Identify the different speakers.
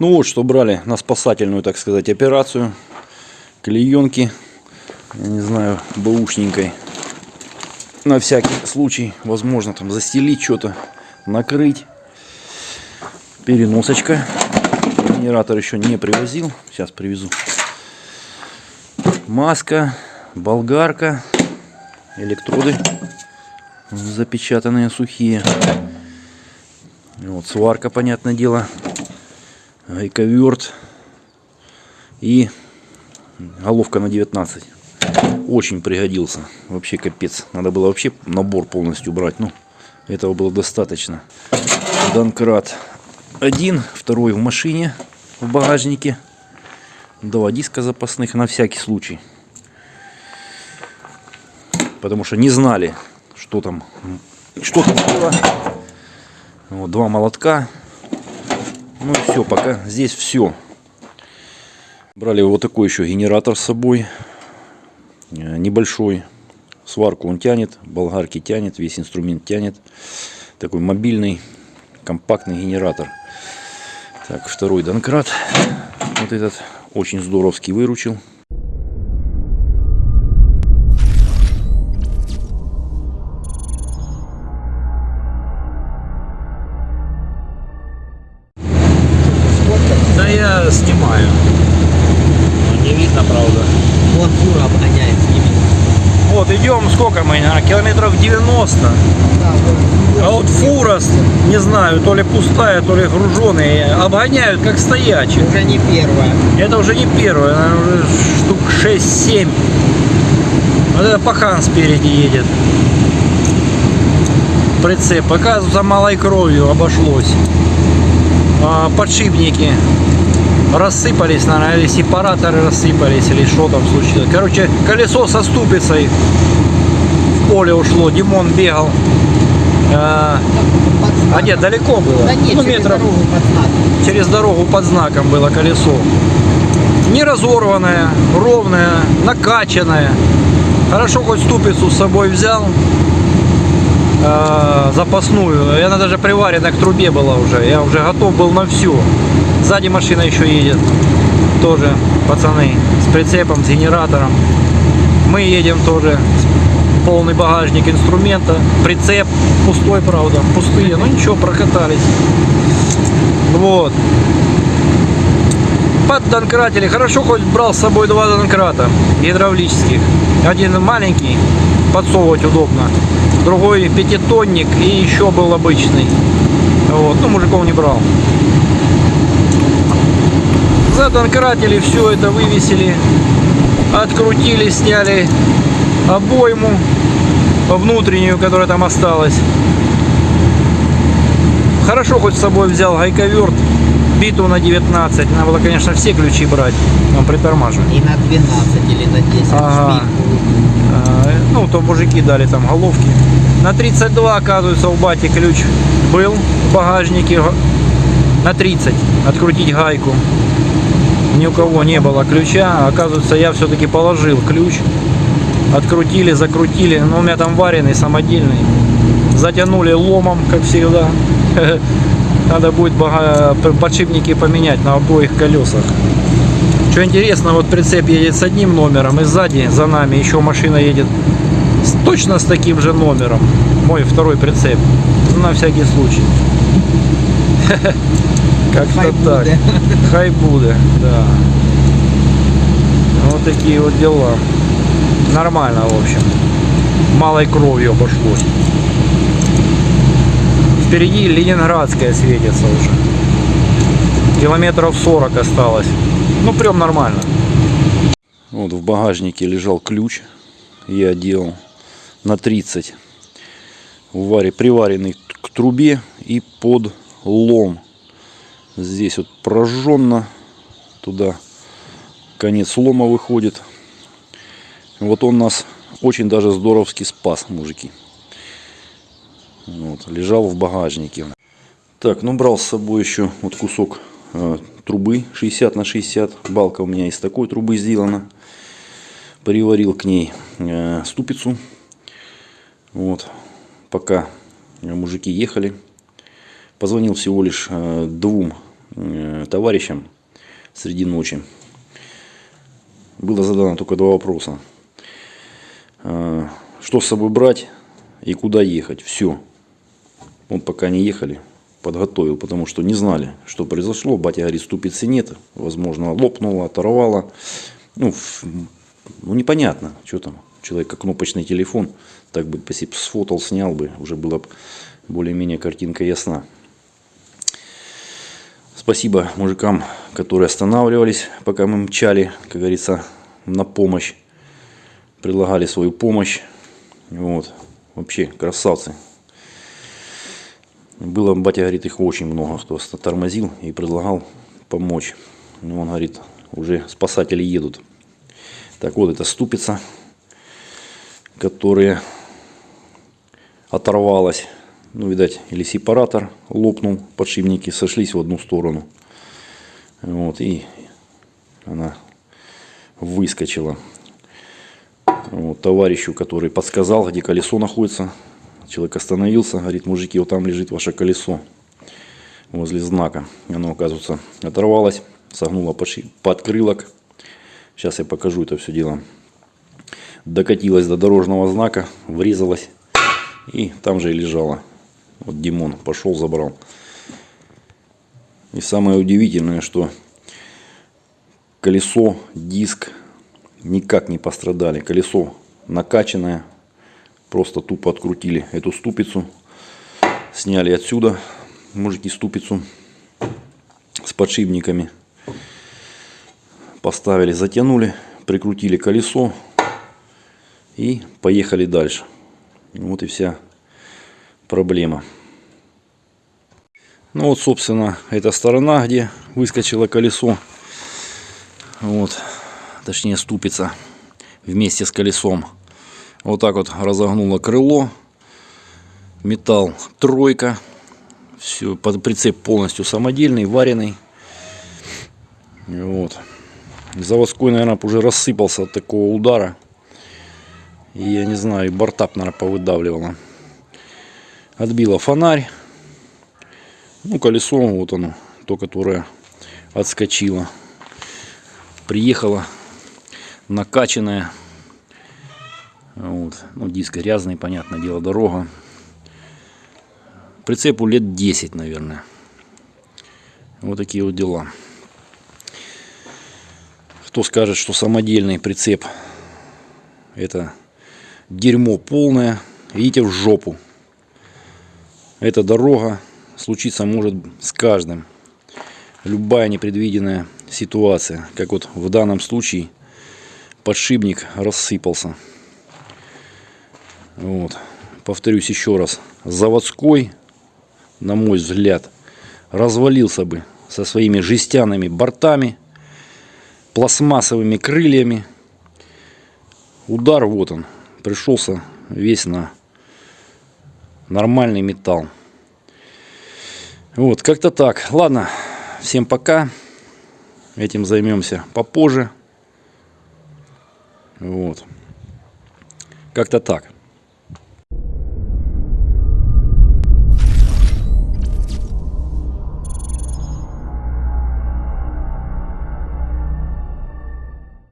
Speaker 1: Ну вот, что брали на спасательную, так сказать, операцию. Клеенки, я не знаю, бэушненькой. На всякий случай, возможно, там застелить что-то, накрыть. Переносочка. Генератор еще не привозил. Сейчас привезу. Маска, болгарка, электроды запечатанные сухие. Вот сварка, понятное дело гайковерт и головка на 19 очень пригодился. Вообще капец. Надо было вообще набор полностью брать. Ну этого было достаточно. Данкрат один второй в машине в багажнике. Два диска запасных на всякий случай. Потому что не знали что там что там было. Вот, два молотка ну и все, пока здесь все. Брали вот такой еще генератор с собой. Э, небольшой. Сварку он тянет, болгарки тянет, весь инструмент тянет. Такой мобильный, компактный генератор. Так, второй Донкрат. Вот этот очень здоровский выручил. А, километров 90. А вот фура, не знаю, то ли пустая, то ли груженая, обгоняют как стоячие.
Speaker 2: Уже не первая.
Speaker 1: Это уже не первое, наверное, уже штук 6-7. Вот это пахан спереди едет. Прицеп. Оказывается, малой кровью обошлось. А, подшипники рассыпались, наверное, или сепараторы рассыпались, или что там случилось. Короче, колесо со ступицей поле ушло. Димон бегал. А,
Speaker 2: знаком.
Speaker 1: а нет, далеко было.
Speaker 2: Да нет,
Speaker 1: ну,
Speaker 2: через
Speaker 1: метров
Speaker 2: дорогу под знаком.
Speaker 1: через дорогу под знаком было колесо. Не разорванное, ровное, накачанное. Хорошо хоть ступицу с собой взял. э, запасную. И она даже приварена к трубе была уже. Я уже готов был на все. Сзади машина еще едет. Тоже пацаны с прицепом, с генератором. Мы едем тоже. Полный багажник инструмента. Прицеп пустой, правда. Пустые. Ну ничего, прокатались. Вот. Под донкратили. Хорошо хоть брал с собой два донкрата гидравлических. Один маленький, подсовывать удобно. Другой пятитонник и еще был обычный. Вот. Ну, мужиков не брал. Задонкратили, все это вывесили. Открутили, сняли обойму внутреннюю, которая там осталась. Хорошо хоть с собой взял гайковерт, биту на 19. Надо было, конечно, все ключи брать. Он притормаживает.
Speaker 2: И на 12 или на 10
Speaker 1: Ага. А, Ну, то мужики дали там головки. На 32, оказывается, у бати ключ был в багажнике. На 30 открутить гайку. Ни у кого не было ключа. Оказывается, я все-таки положил ключ. Открутили, закрутили. Но у меня там вареный, самодельный. Затянули ломом, как всегда. Надо будет подшипники поменять на обоих колесах. Что интересно, вот прицеп едет с одним номером, и сзади за нами еще машина едет с- точно с таким же номером. Мой второй прицеп. Ну, На всякий случай. Как-то так.
Speaker 2: буде.
Speaker 1: Хай буде, да. Вот такие вот дела. Нормально, в общем. Малой кровью обошлось. Впереди Ленинградская светится уже. Километров 40 осталось. Ну, прям нормально. Вот в багажнике лежал ключ. Я делал на 30. Варе, приваренный к трубе и под лом. Здесь вот прожженно. Туда конец лома выходит. Вот он нас очень даже здоровски спас, мужики. Вот, лежал в багажнике. Так, ну брал с собой еще вот кусок э, трубы 60 на 60. Балка у меня из такой трубы сделана. Приварил к ней э, ступицу. Вот, пока мужики ехали. Позвонил всего лишь э, двум
Speaker 3: э, товарищам среди ночи. Было задано только два вопроса. Э, Что с собой брать и куда ехать? Все. Он пока не ехали, подготовил, потому что не знали, что произошло. Батя говорит, ступицы нет. Возможно, лопнуло, оторвало. Ну, ну, непонятно, что там. Человек кнопочный телефон, так бы сфотал, снял бы, уже была бы более-менее картинка ясна. Спасибо мужикам, которые останавливались, пока мы мчали, как говорится, на помощь. Предлагали свою помощь. Вот. Вообще красавцы. Было, батя говорит, их очень много, кто тормозил и предлагал помочь. Ну, он говорит, уже спасатели едут. Так вот, это ступица, которая оторвалась. Ну, видать, или сепаратор лопнул, подшипники сошлись в одну сторону. Вот, и она выскочила. Товарищу, который подсказал, где колесо находится, человек остановился, говорит, мужики, вот там лежит ваше колесо возле знака. Оно, оказывается, оторвалось, согнуло подши- подкрылок. Сейчас я покажу это все дело. Докатилась до дорожного знака, врезалась и там же и лежала. Вот Димон пошел, забрал. И самое удивительное, что колесо, диск никак не пострадали. Колесо накачанное. Просто тупо открутили эту ступицу. Сняли отсюда мужики ступицу с подшипниками. Поставили, затянули, прикрутили колесо и поехали дальше. Вот и вся проблема. Ну вот, собственно, эта сторона, где выскочило колесо. Вот, точнее ступица вместе с колесом. Вот так вот разогнуло крыло. Металл тройка. Все, под прицеп полностью самодельный, вареный. Вот. Заводской, наверное, уже рассыпался от такого удара. И я не знаю, и бортап, наверное, повыдавливало. Отбило фонарь. Ну, колесо, вот оно, то, которое отскочило. Приехало накачанное. Вот. Ну, диск грязный, понятное дело, дорога. Прицепу лет 10, наверное. Вот такие вот дела. Кто скажет, что самодельный прицеп это дерьмо полное, идите в жопу. Эта дорога случиться может с каждым. Любая непредвиденная ситуация, как вот в данном случае подшипник рассыпался. Вот. Повторюсь еще раз. Заводской, на мой взгляд, развалился бы со своими жестяными бортами, пластмассовыми крыльями. Удар вот он, пришелся весь на нормальный металл. Вот, как-то так. Ладно, всем пока. Этим займемся попозже. Вот. Как-то так.